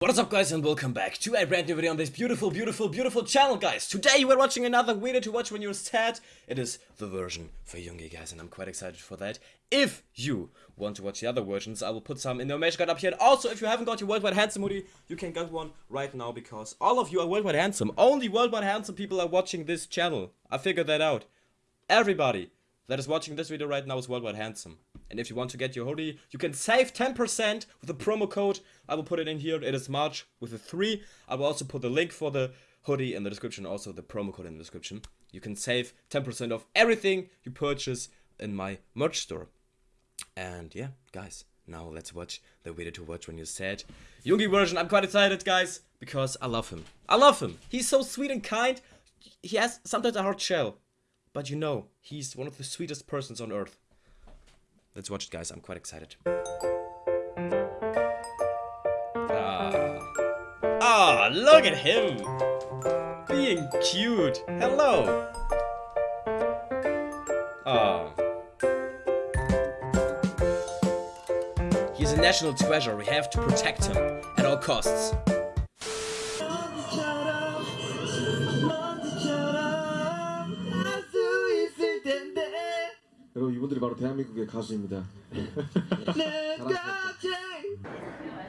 What is up guys and welcome back to a brand new video on this beautiful, beautiful, beautiful channel guys. Today we're watching another video to watch when you're sad. It is the version for Yoongi guys and I'm quite excited for that. If you want to watch the other versions, I will put some in the information card up here. And also if you haven't got your Worldwide Handsome hoodie, you can get one right now because all of you are Worldwide Handsome. Only Worldwide Handsome people are watching this channel. I figured that out. Everybody that is watching this video right now is Worldwide Handsome. And if you want to get your hoodie, you can save 10% with the promo code. I will put it in here. It is March with a 3. I will also put the link for the hoodie in the description, also the promo code in the description. You can save 10% of everything you purchase in my merch store. And yeah, guys, now let's watch the video to watch when you're sad. Yoongi version, I'm quite excited, guys, because I love him. I love him. He's so sweet and kind. He has sometimes a hard shell. But you know, he's one of the sweetest persons on earth. Let's watch it, guys. I'm quite excited. Ah, ah look at him! Being cute. Hello. Ah. He's a national treasure. We have to protect him at all costs. 대한민국의 가수입니다.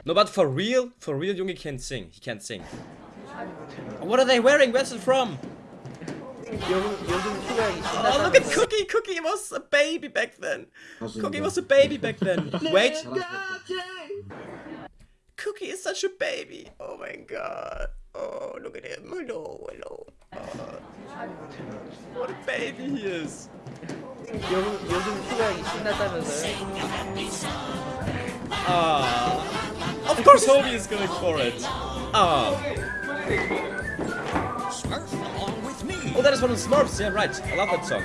no, but for real, for real, Yoongi can't sing. He can't sing. What are they wearing? Where's it from? Oh, look at Cookie! Cookie was a baby back then! Cookie was a baby back then! Wait! Cookie is such a baby! Oh my god! Oh, look at him! Hello, hello! Oh. What a baby he is! 요, 요즘 휴가하기 신났다면서요? Ah. Of course Hobie is going for it. Ah. Oh, that is one of the Smurfs. Yeah, right. I love that song.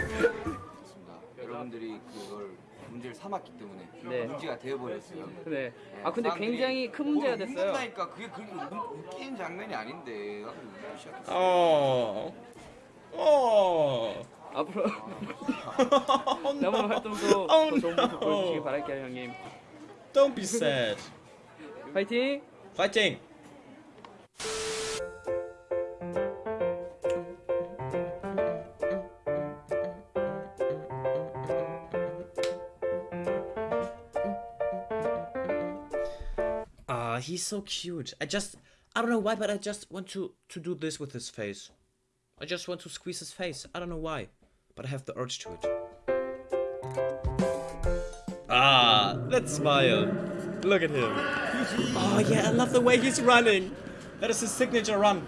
여러분들이 그걸 문제를 삼았기 때문에 네. 문제가 되어버렸어요. 네. 아 근데 굉장히 큰 문제가 됐어요. 웃는다니까 그게 그렇게 웃- 웃기는 장면이 아닌데 나도 웃기 시작했어. Oh. Oh. 앞으로 oh 남은 no. 활동도 Oh 더 좋은 모습 no. 보여주시기 바랄게요 형님. Don't be sad. 파이팅! Fighting. Ah, he's so cute. I just, I don't know why, but I just want to to do this with his face. I just want to squeeze his face. I don't know why, but I have the urge to it. Ah, that smile. Look at him. Oh yeah, I love the way he's running. That is his signature run.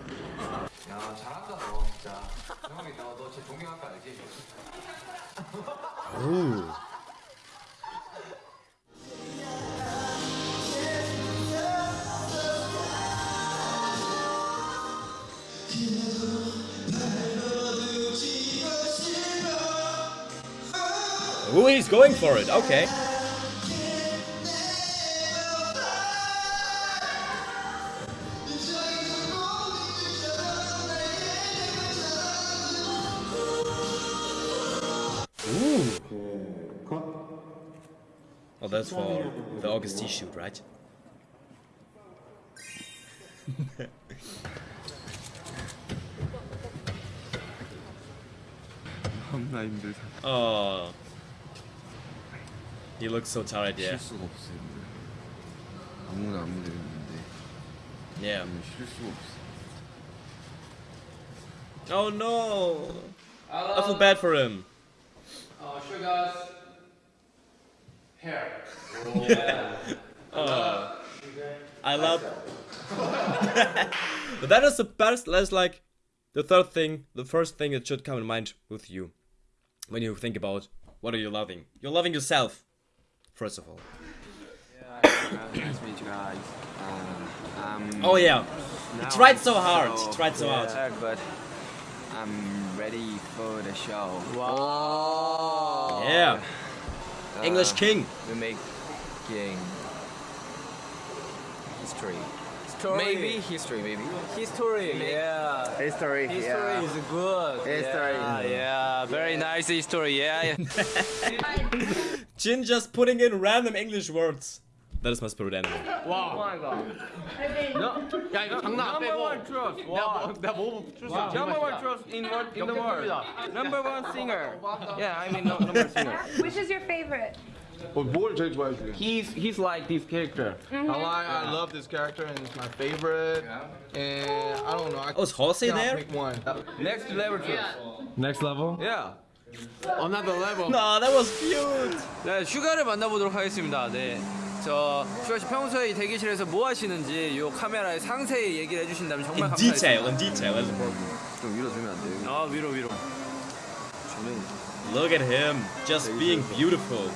Ooh. Ooh, he's going for it. Okay. Ooh. Oh, that's for the August shoot, right? 겁나 힘들다. Oh. He looks so tired, yeah. 쉴 수가 없어요. 아무나 아무 데나 있는데 Yeah. 저는 쉴 수가 없어. Oh no! I feel bad for him. Uh, show you guys hair. Oh. I love. but that is the best. That's like the third thing, the first thing that should come in mind with you when you think about what are you loving. You're loving yourself, first of all. nice to meet you guys. Um, um, Oh yeah, he tried I'm so hard. He tried so hard. but I'm ready for the show. Wow. Yeah, Uh, English King. We're making history. Story. Maybe history, maybe. History, yeah. History, History is good. History. Yeah, yeah. Very nice history, yeah. Jin just putting in random English words. That is my spirit animal. Oh my god. 야 이거 장난 안 Number 빼고 one trust. 내가 뭐 내가 뭐 출석 Number one trust in world in the world. Number one singer. Yeah, I mean no, number one singer. Which is your favorite? 어, 뭘 제일 좋아해 주세요? He's he's like this character. I like, I love this character and it's my favorite. And I don't know. I Oh, is Jose cannot there? pick one. Next level trust. Next level? Yeah. Another level No, that was cute. 네, 슈가를 만나보도록 하겠습니다. 네. 저 슈가 씨 평소에 이 대기실에서 뭐 하시는지 요 카메라에 상세히 얘기를 해주신다면 정말 In 감사하겠습니다. detail, in detail. 좀 위로 들면 안 돼요? 아 위로 위로. 저는 Look at him, just being beautiful.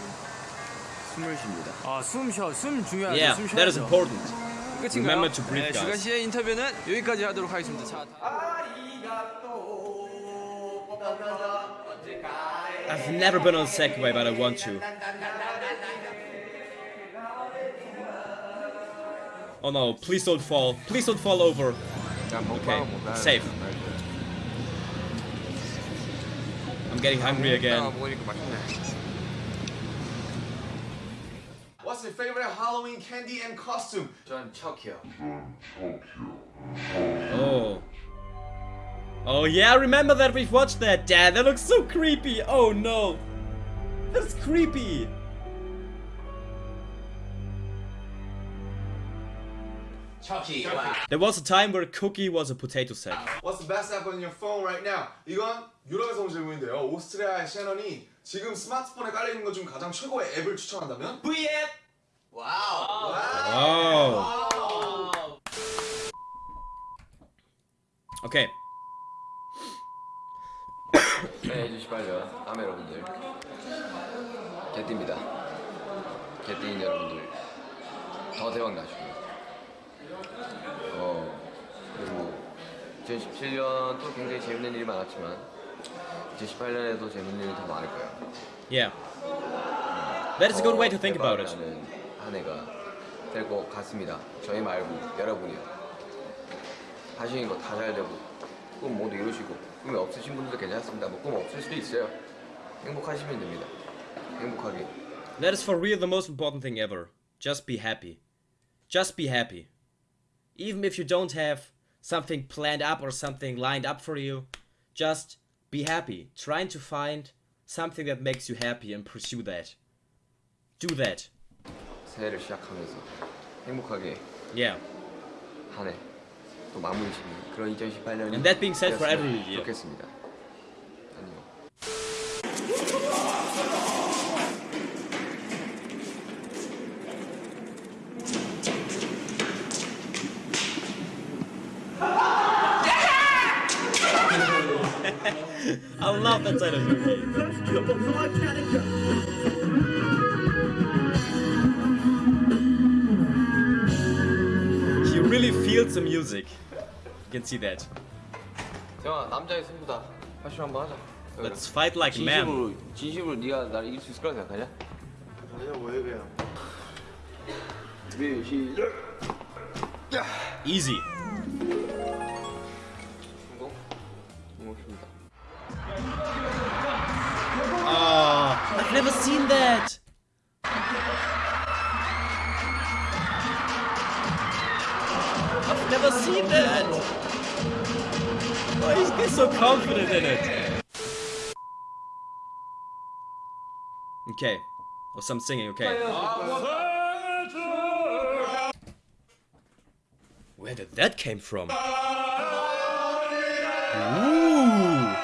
숨을 쉽니다. 아 숨 쉬어, 숨 중요하죠. Yeah, 숨 that is 쉬어야죠. important. 끝인가요? Remember to breathe, 네, 슈가. 씨의 인터뷰는 여기까지 하도록 하겠습니다. 자, I've never been on Segway, but I want to. Oh no, please don't fall. Please don't fall over. Okay, safe. I'm getting hungry again. What's your favorite Halloween candy and costume? John Tokyo. Oh. Oh yeah, I remember that we've watched that. Dad, that looks so creepy. Oh no. That's creepy. Chucky There was a time where Cookie was a potato sack. What's the best app on your phone right now? 이건 유럽에서 온 질문인데요. 오스트리아의 셰넌이 지금 스마트폰에 깔려 있는 것 중 가장 최고의 앱을 추천한다면? V앱 와우 Oh. Okay. 네, 2018년 아메 여러분들 개띠입니다. 개띠인 여러분들 더 대박 나시고 어 그리고 2017년도 굉장히 재밌는 일이 많았지만 2018년에도 재밌는 일이 더 많을 거예요. Yeah. That is a good way to think about it. 한 해가 될 것 같습니다. 저희 말고 여러분이요. 하시는 거 다 잘 되고 꿈 모두 이루시고 꿈이 없으신 분들도 괜찮습니다. 뭐 꿈 없을 수도 있어요. 행복하시면 됩니다. 행복하게. That is for real the most important thing ever. Just be happy. Just be happy. Even if you don't have something planned up or something lined up for you, just be happy. Trying to find something that makes you happy and pursue that. Do that. 새해를 시작하면서 행복하게 Yeah. 한 해 또 마무리 짓는 그런 2018년이 And that being said for every year. 좋겠습니다. 안녕. I love that side of movie. He really feels the music. You can see that. 정아 남자의 승부다. 파쇼 한번 하자. Let's fight like men. 진심으로 진심으로 네가 나를 이길 수 있을 거라 생각하냐? 아니야 왜 그냥 준비 시작. Easy. 성공. 고맙습니다. Oh, I've never seen that. I've never seen that. Why is he so confident in it? Okay. Or some singing, okay. Where did that came from? Ah, Ooh.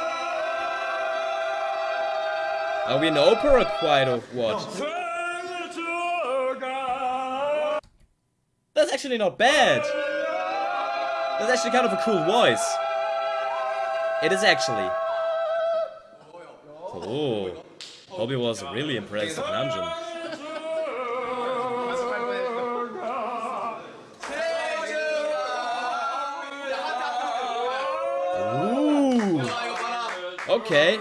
Are we in opera choir or what? That's actually not bad. That's actually kind of a cool voice. It is actually. Oh, Bobby was really impressed with Namjoon. Ooh. Okay.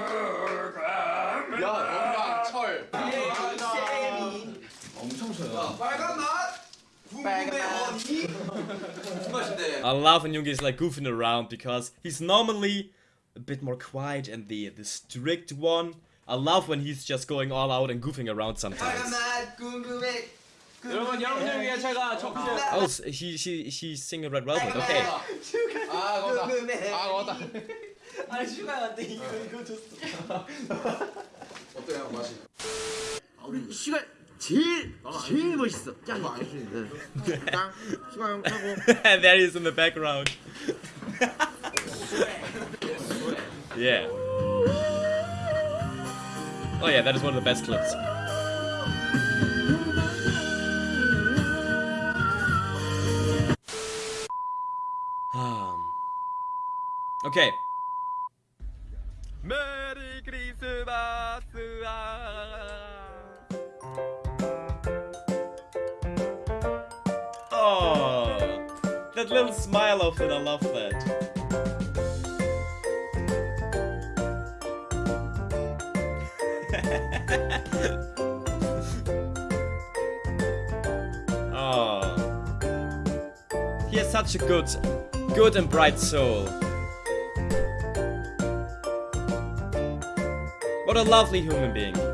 I love when Yoongi is like goofing around because he's normally a bit more quiet and the the strict one. I love when he's just going all out and goofing around sometimes. 맛 궁금해 여러분 여러분들 위해 제가 적재 Oh, s- he she she's singing Red Velvet. Okay. 아 거다. 아 거다. 아 슈가한테 이거 이거 줬어. 어때요 맛이? 우리 시간 제일 제일 멋있어. 짱. 짱. 시간 하고. and there he is in the background. Yeah. Oh yeah, that is one of the best clips. Um, okay. Merry Christmas! Oh, that little smile of it, I love that. oh, he has such a good, good and bright soul. What a lovely human being.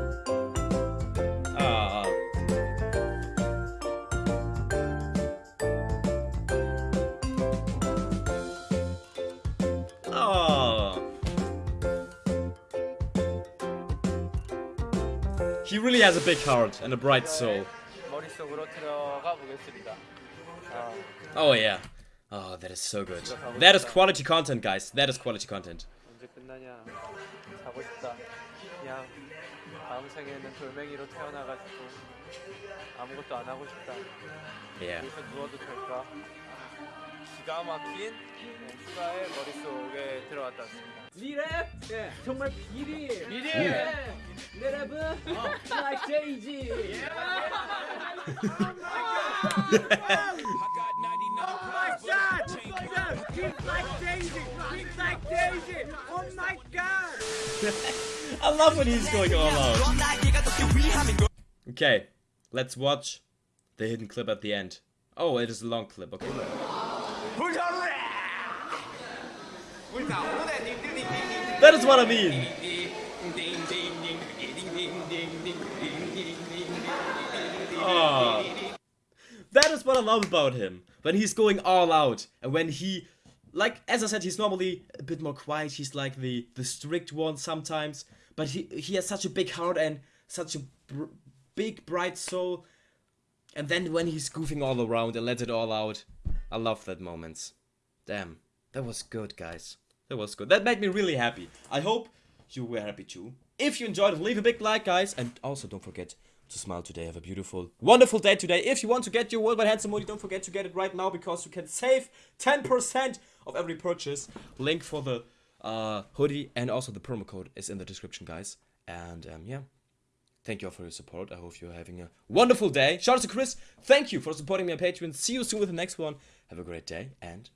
He really has a big heart and a bright soul. Oh yeah. Oh, that is so good. That is quality content, guys. That is quality content. Yeah. 여기서 누워도 될까? 기가 막힌 휴가의 머릿속에 들어왔다 왔습니다. 리랩 예 정말 비리 비리 내 랩은 like Daisy I love when he's going all out. Okay, let's watch the hidden clip at the end. Oh, it is a long clip. Okay. That is what I mean. Oh. That is what I love about him. When he's going all out and when he like as I said he's normally a bit more quiet. He's like the the strict one sometimes, but he he has such a big heart and such a br- big bright soul. And then when he's goofing all around and lets it all out, I love that moment. Damn, that was good, guys. That was good. That made me really happy. I hope you were happy too. If you enjoyed it, leave a big like, guys, and also don't forget to smile today. Have a beautiful, wonderful day today. If you want to get your Worldwide Handsome Hoodie, don't forget to get it right now because you can save 10% of every purchase. Link for the uh, hoodie and also the promo code is in the description, guys. And um, yeah, thank you all for your support. I hope you're having a wonderful day. Shout out to Chris. Thank you for supporting me on Patreon. See you soon with the next one. Have a great day and